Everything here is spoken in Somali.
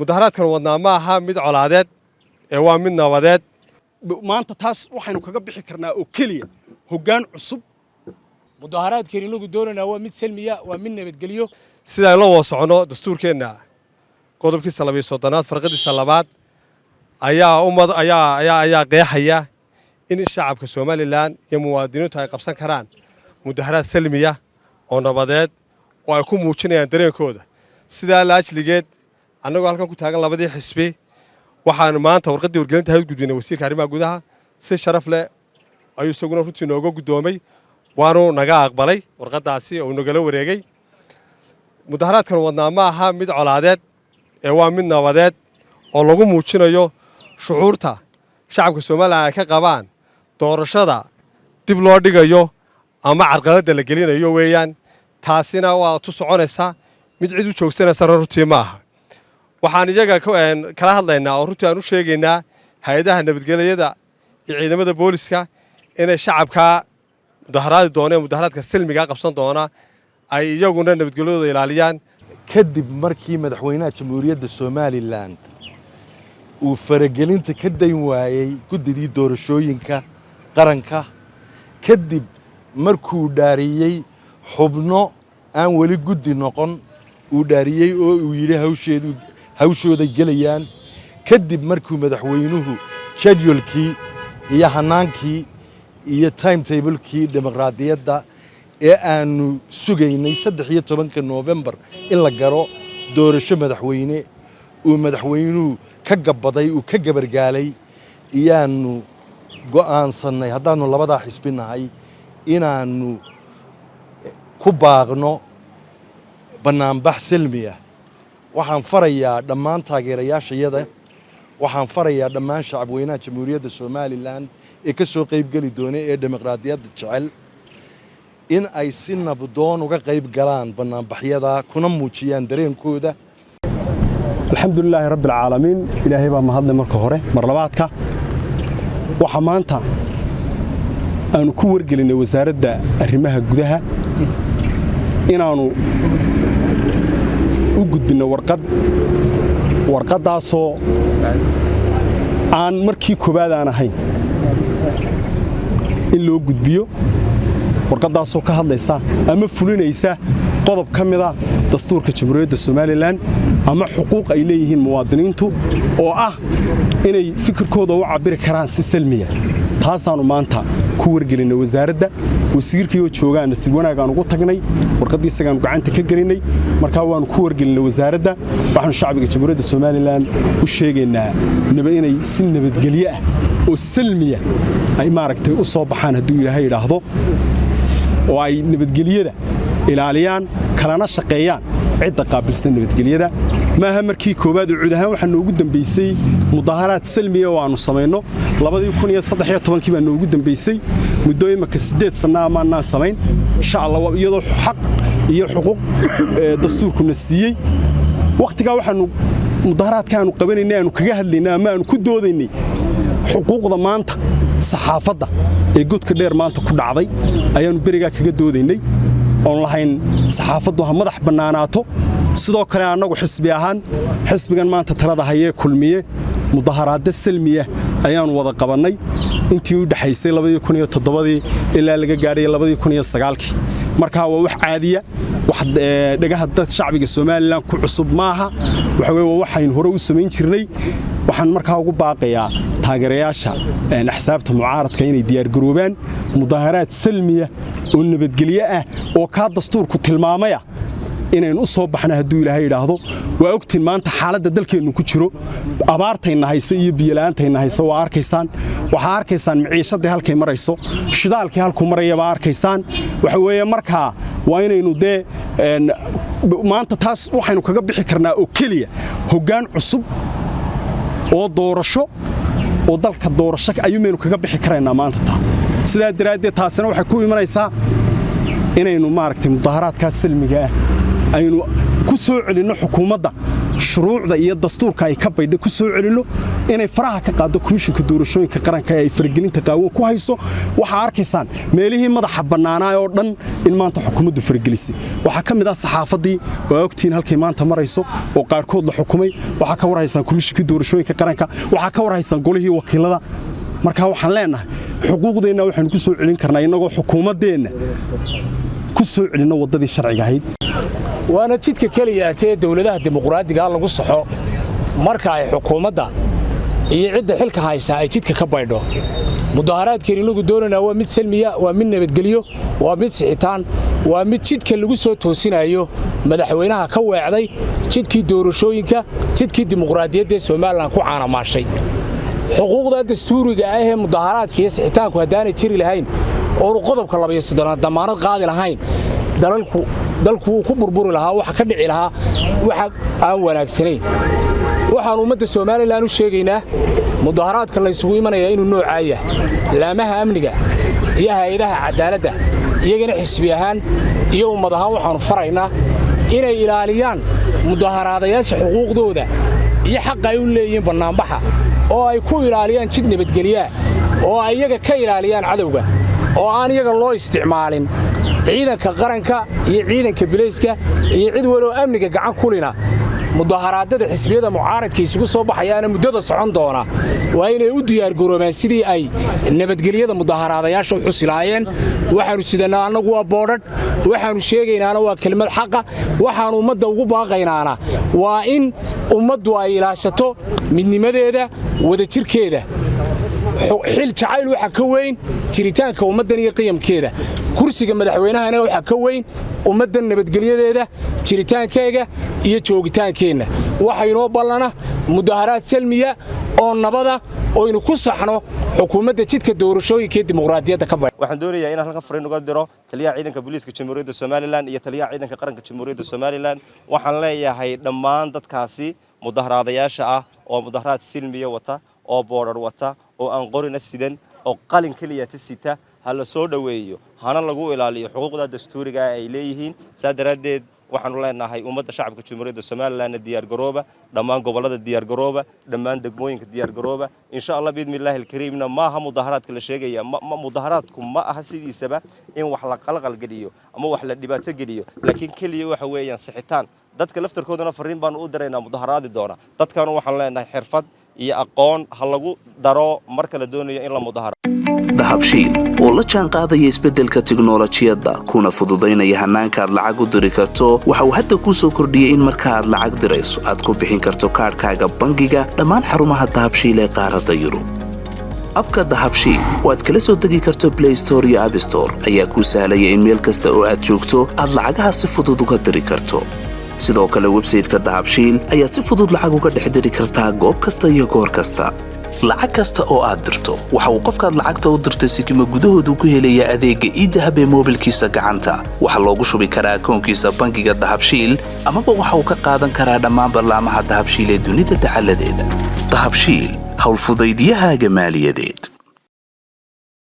mudaharaadkan wadnaa ma aha mid colaadeed ee waa mid nabadeed maanta taas waxaynu kaga bixi karnaa oo keliya hoggaan cusub. Mudaharaadkeen inagu doonaynaa waa mid salmiya waa mid nabadgelyo. Sidaan la wada socono dastuurkeenna qodobkiisa labiyo soddonaad farqadiisa labaad ayaa ummad ayaa ayaa ayaa qeexaya in shacabka somalilan iyo muwaadiniintu ay qabsan karaan mudaharaad salmiya oo nabadeed oo ay ku muujinayaan dareenkooda. Sidaa laajligeed annagoo halkan ku taagan labadii xisbi. Waxaanu maanta warqaddii wargelinta hayd gudbinay wasiirka arrimaha gudaha si sharaf leh ayuu isaguna runtii nooga guddoomay. Waanu naga aqbalay warqaddaasi oo nagala wareegey mudaharaadkan wadnaa ma aha mid colaadeed ee waa mid nabadeed oo lagu muujinayo shucuurta shacabka somalilan ay ka qabaan doorashada dib loo dhigayo ama carqaladda la gelinayo weeyaan. Taasina waa tu soconaysa mid cid u joogsanaysa runtii ma aha waxaan iyaga kala hadlaynaa oo runtii aan u sheegaynaa hay'adaha nabadgelyada iyo ciidamada booliska inay shacabkaa mudaharaadi doona ee mudaharaadka silmigaa qabsan doona ay iyaguna nabadgelyadooda ilaaliyaan. Kadib markii madaxweynaha jamhuuriyadda somalilan uu faragelinta ka dayn waayey guddidii doorashooyinka qaranka kadib markuu dhaariyey xubno aan weli guddi noqon uu dhaariyey oo uu yidhi hawsheedu hawshooday gelayaan. Kadib markuu madaxweynuhu jadwalkii iyo hannaankii iyo timetablekii dimuqraadiyadda ee aannu sugaynay saddex iyo tobanka noofembar in la garo doorasho madaxweyne uu madaxweynuhu ka gabbaday uu ka gabargaalay iyaannu go'aansannay haddaannu labadaa xisbi nahay inaannu ku baaqno bannaanbax selmiya waxaan farayaa dhammaan taageerayaashayada waxaan farayaa dhammaan shacabweynaha jamhuuriyadda somalilan ee ka soo qaybgeli doona ee dimuqraadiyadda jecel. In ay si nabdoon uga qayb galaan bannaanbaxyada kuna muujiyaan dareenkooda. Alxamdulilaahi rabbialcaalamiin ilaahay baa mahadle marka hore mar labaadka. Waxaa maanta aanu ku wargelinay wasaaradda arrimaha gudaha. Inaannu u gudbinno warqad. Warqaddaasoo aan markii koowaad aan ahayn in loo gudbiyo. Warqaddaasoo ka hadlaysa ama fulinaysa qodob ka mida dastuurka jamhuuriyadda somalilan ama xuquuq ay leeyihiin muwaadiniintu oo ah inay fikirkooda u cabbiri karaan si salmiya. Taasaannu maanta ku wargelinay wasaaradda wasiirkii oo joogaanna si wanaag aan ugu tagnay warqaddii isagaannu gacanta ka gelinay. Markaa waannu ku wargelinay wasaaradda waxaanu shacbiga jamhuuriyadda somalilan u sheegaynaa inay si nabadgelyo ah oo salmiya ay maaragtay u soo baxaan hadduu ilaahay idhaahdo oo ay nabadgelyada ilaaliyaan kalana shaqeeyaan cidda qaabilsan nabadgelyada maaha markii koowaad oo cud ahaan waxaa noogu dambaysay mudaharaad salmiya oo aannu samayno. Kii baa noogu dambaysay muddo imaka siddeed sanna amaannaan samayn insha allah iyadoo xaq iyo xuquuq dastuurkuna siiyey. Wakhtigaa waxaannu mudaharaadka aanu qabanaynay aanu kaga hadlaynay ama aanu ku doodaynay xuquuqda maanta saxaafadda ee godka dheer maanta ku dhacday ayaannu berigaa kaga doodaynay oon lahayn saxaafaddu ha madax bannaanaato. Sidoo kale annagu xisbi ahaan xisbigan maanta talada hayee kulmiye mudaharaadda salmiya ayaannu wada qabannay. Intii u dhexaysay ilaa laga gaadhay kii markaa waa wax caadiya wax dhegaha dad shacbiga somalilan ku cusub maaha. Waa waxaynu hore u samayn jirnay. Waxaan markaa ugu baaqayaa taageerayaasha axsaabta mucaaradka inay diyaargaroobaan mudaharaad salmiya oo nabadgelyo ah oo kaa dastuurku tilmaamaya inaynu u soo baxna hadduu ilaahay idhaahdo waa ogtiin maanta xaaladda dalkeennu ku jiro. Abaartayna haysa iyo biyola'aantayna haysa waa arkaysaan. Waxaa arkaysaan miciishadii halkay marayso shidaalkii halkuu maraya baa arkaysaan. Waxa weeye markaa waa inaynu dee maanta taas waxaynu kaga bixi karnaa oo keliya hoggaan cusub oo doorasho oo dalka doorasho ayuumaynu kaga bixi karaynaa maanta taa. Sidaa daraaddeed taasina waxay ku imanaysaa inaynu maaragtay mudaharaadkaas salmiga ah aynu ku soo celinno xukuumadda shuruucda iyo dastuurka ay ka baydha ku soo celinno inay faraha ka qaaddo komishinka doorashooyinka qaranka ee ay faragelinta qaawan ku hayso. Waxaa arkaysaan meelihii madaxa bannaanaa oo dhan in maanta xukuumaddu faragelisay. Waxaa ka mid ah saxaafaddii oo ogtihiin halkay maanta marayso oo qaarkood la xukumay. Waxaa ka warhaysaan komishinkii doorashooyinka qaranka. Waxaa ka warhaysaan golihii wakiilada. Markaa waxaan leennahay xuquuqdeenna waxaynu ku soo celin karnaa innagoo xukuumaddeenna ku soo celinno waddadii sharciga ahayd waana jidka keliya atee dowladaha dimuqraadigaa lagu saxo marka ay xukuumadda iyo cidda xilka haysaa ay jidka ka baydho. Mudaharaadkeen inagu doonaynaa waa mid selmiya waa mid nabadgelyo waa mid sixitaan waa mid jidka lagu soo toosinayo. Madaxweynaha ka weecday jidkii doorashooyinka jidkii dimuqraadiyadda ee somalilan ku caanamaashay. Xuquuqda dastuuriga ah ee mudaharaadka iyo sixitaanku haddaanay jiri lahayn oonu qodobka labayo soddonaad damaanad qaadi lahayn dalalku dalku wuu ku burburi lahaa waxa ka dhici lahaa waxa aan wanaagsanayn. Waxaan ummadda somalilan u sheegaynaa mudaharaadka laysugu imanayaa inuu noocaa yahay laamaha amniga iyo hay'adaha cadaaladda iyagana xisbi ahaan iyo ummad ahaan waxaannu faraynaa inay ilaaliyaan mudaharaadayaasha xuquuqdooda iyo xaqa ay u leeyihiin bannaanbaxa oo ay ku ilaaliyaan jid nabadgelyaa oo ay iyaga ka ilaaliyaan cadowga oo aan iyaga loo isticmaalin ciidanka qaranka iyo ciidanka bilayska iyo cid waloo amniga gacan kulina mudaharaadada xisbiyada mucaaradka isugu soo baxayaana muddada socon doona. Waa inay u diyaargaroobaan sidii ay nabadgelyada mudaharaadayaasha u xusi lahaayeen. Waxaannu sidannaa annagu waa boodhadh waxaannu sheegaynaana waa kelmad xaqa waxaannu ummadda ugu baaqaynaana. Waa in ummaddu ay ilaashato midnimadeeda wadajirkeeda xil jacayl waxa ka weyn jiritaanka ummaddan iyo qiyamkeeda. Kursiga madaxweynahana waxaa ka weyn ummaddan nabadgelyadeeda jiritaankeega iyo joogitaankeenna. Waxaynoo ballana mudaharaad salmiya oo nabada oynu ku saxno xukuumadda jidka doorashooyinka ee dimuqraadiyadda ka badh waxaan doonayaa inaan halkan fariin uga diro taliyaha ciidanka booliiska jamhuuriyadda somalilan iyo taliyaha ciidanka qaranka jamhuuriyadda somalilan waxaan leeyahay dhammaan dadkaasi mudaharaadayaasha ah oo mudaharaad silmiya wata oo boodhar wata oo aan qorina sidan oo qalin keliyata sita ha la soo dhoweeyo hana lagu ilaaliyo. Xuquuqda dastuuriga ay leeyihiin. Saa daraaddeed waxaanu leenahay ummadda shacabka jamhuuriyadda somalilanna diyaargarooba dhammaan gobollada diyaargarooba dhammaan degmooyinka diyaargarooba insha allah biidni illaahi alkariimna maaha mudaharaadka la sheegaya mudaharaadku ma aha sidiisaba in wax la qalqalgeliyo ama wax la dhibaato geliyo. Laakiin keliya waxa weeyaan sixitaan. Dadka laftarkoodana farriin baanu u diraynaa mudaharaadi doona. Dadkana waxaanu leenahay xirfad iyo aqoon ha lagu daro marka la doonayo in la mudaharo. Dahabshiil oo la jaan isbeddelka tiknolojiyadda kuna fududaynaya hannaanka aad lacag u diri karto waxa uu hadda kuu soo kordhiyey in marka aad lacag dirayso aad ku bixin karto kaadhkaaga bangiga dhammaan xarumaha dahabshiil ee qaaradda yurub. Abka dahabshiil oo aad kala soo degi karto blay store iyo abstore ayaa kuu sahlaya in meel kasta oo aad joogto aad lacagaha si fudud uga diri karto sidoo kale websayteka dahabshiil ayaad si fudud lacag uga dhex diri kartaa goob kasta iyo goor kasta. Lacag kasta oo aad dirto waxa uu qofkaad lacagta u dirtay sikima gudahoodu ku helayaa adeegga iidahab ee moobilkiisa gacanta. Waxaa loogu shubi karaa akoonkiisa bangiga dahabshiil amaba waxa uu ka qaadan karaa dhammaan ballaamaha dahabshiil ee dunida dacaladeeda dahabshiil howlfudaydiyahaaga maaliyadeed